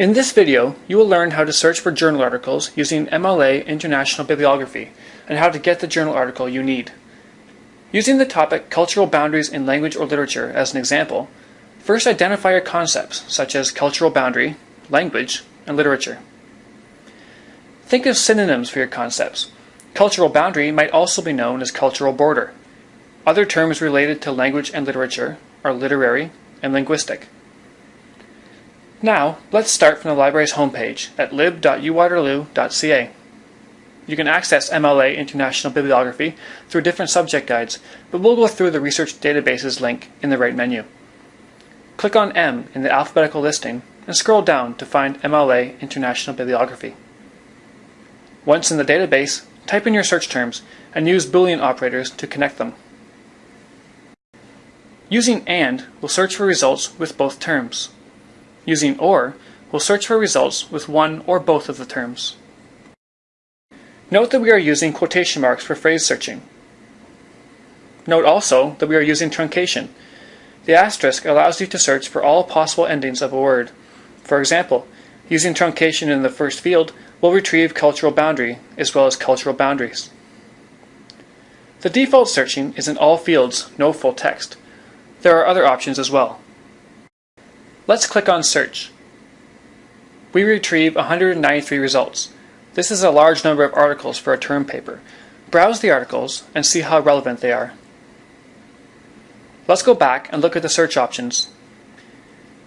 In this video, you will learn how to search for journal articles using MLA International Bibliography and how to get the journal article you need. Using the topic Cultural Boundaries in Language or Literature as an example, first identify your concepts such as cultural boundary, language, and literature. Think of synonyms for your concepts. Cultural boundary might also be known as cultural border. Other terms related to language and literature are literary and linguistic. Now, let's start from the library's homepage at lib.uwaterloo.ca. You can access MLA International Bibliography through different subject guides, but we'll go through the Research Databases link in the right menu. Click on M in the alphabetical listing and scroll down to find MLA International Bibliography. Once in the database, type in your search terms and use Boolean operators to connect them. Using AND will search for results with both terms. Using OR, we'll search for results with one or both of the terms. Note that we are using quotation marks for phrase searching. Note also that we are using truncation. The asterisk allows you to search for all possible endings of a word. For example, using truncation in the first field will retrieve cultural boundary as well as cultural boundaries. The default searching is in all fields, no full text. There are other options as well. Let's click on Search. We retrieve 193 results. This is a large number of articles for a term paper. Browse the articles and see how relevant they are. Let's go back and look at the search options.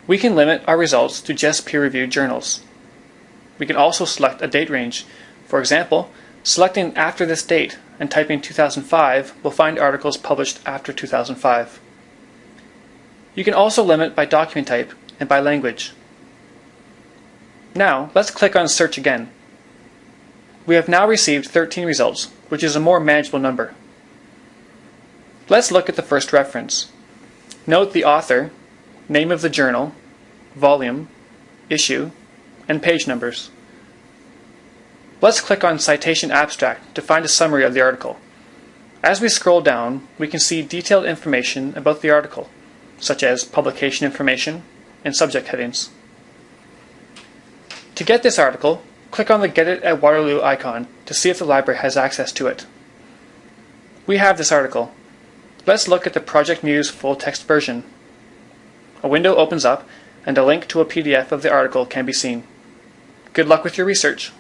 We can limit our results to just peer-reviewed journals. We can also select a date range. For example, selecting after this date and typing 2005 will find articles published after 2005. You can also limit by document type and by language. Now, let's click on Search again. We have now received 13 results, which is a more manageable number. Let's look at the first reference. Note the author, name of the journal, volume, issue, and page numbers. Let's click on Citation Abstract to find a summary of the article. As we scroll down, we can see detailed information about the article, such as publication information, and subject headings. To get this article, click on the Get It at Waterloo icon to see if the library has access to it. We have this article. Let's look at the Project Muse full text version. A window opens up and a link to a PDF of the article can be seen. Good luck with your research.